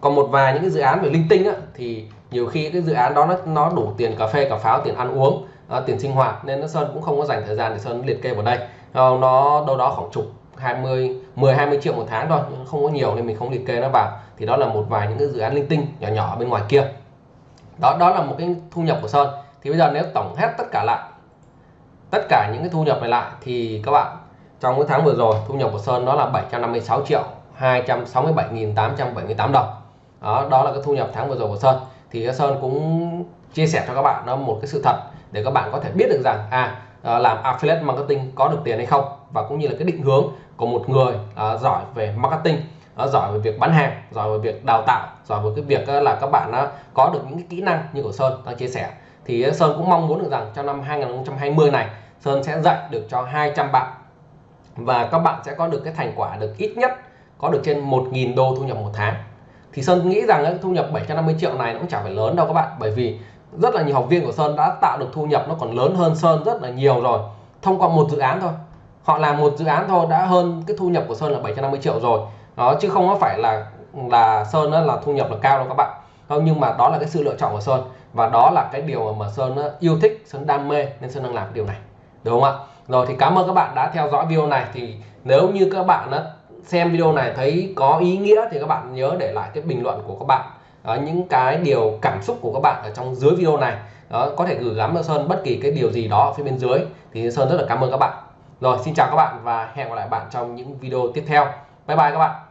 còn một vài những cái dự án về linh tinh á, thì nhiều khi cái dự án đó nó, nó đủ tiền cà phê cà pháo tiền ăn uống à, tiền sinh hoạt nên nó Sơn cũng không có dành thời gian để Sơn liệt kê vào đây. Nó, nó đâu đó khoảng chục 20 10 20 triệu một tháng thôi nhưng không có nhiều nên mình không liệt kê nó vào. Thì đó là một vài những cái dự án linh tinh nhỏ nhỏ bên ngoài kia. Đó đó là một cái thu nhập của Sơn. Thì bây giờ nếu tổng hết tất cả lại tất cả những cái thu nhập này lại thì các bạn trong cái tháng vừa rồi thu nhập của Sơn đó là 756 triệu 267.878 đồng đó đó là cái thu nhập tháng vừa rồi của Sơn. Thì Sơn cũng chia sẻ cho các bạn nó một cái sự thật để các bạn có thể biết được rằng à ờ, làm affiliate marketing có được tiền hay không và cũng như là cái định hướng của một người à, giỏi về marketing à, giỏi về việc bán hàng giỏi về việc đào tạo giỏi về cái việc là các bạn uh, có được những cái kỹ năng như của Sơn đang chia sẻ. Thì Sơn cũng mong muốn được rằng trong năm 2020 này Sơn sẽ dạy được cho 200 bạn và các bạn sẽ có được cái thành quả được ít nhất có được trên 1.000 đô thu nhập một tháng thì Sơn nghĩ rằng cái thu nhập 750 triệu này nó cũng chẳng phải lớn đâu các bạn. Bởi vì rất là nhiều học viên của Sơn đã tạo được thu nhập nó còn lớn hơn Sơn rất là nhiều rồi, thông qua một dự án thôi. Họ làm một dự án thôi đã hơn cái thu nhập của Sơn là 750 triệu rồi. Đó, chứ không có phải là là Sơn đó là thu nhập là cao đâu các bạn. Không, nhưng mà đó là cái sự lựa chọn của Sơn. Và đó là cái điều mà Sơn yêu thích, Sơn đam mê nên Sơn đang làm cái điều này. Đúng không ạ? Rồi thì cảm ơn các bạn đã theo dõi video này. Thì nếu như các bạn xem video này thấy có ý nghĩa thì các bạn nhớ để lại cái bình luận của các bạn. Đó, những cái điều cảm xúc của các bạn ở trong dưới video này. Đó, có thể gửi gắm cho Sơn bất kỳ cái điều gì đó ở phía bên dưới. Thì Sơn rất là cảm ơn các bạn. Rồi xin chào các bạn và hẹn gặp lại bạn trong những video tiếp theo. Bye bye các bạn.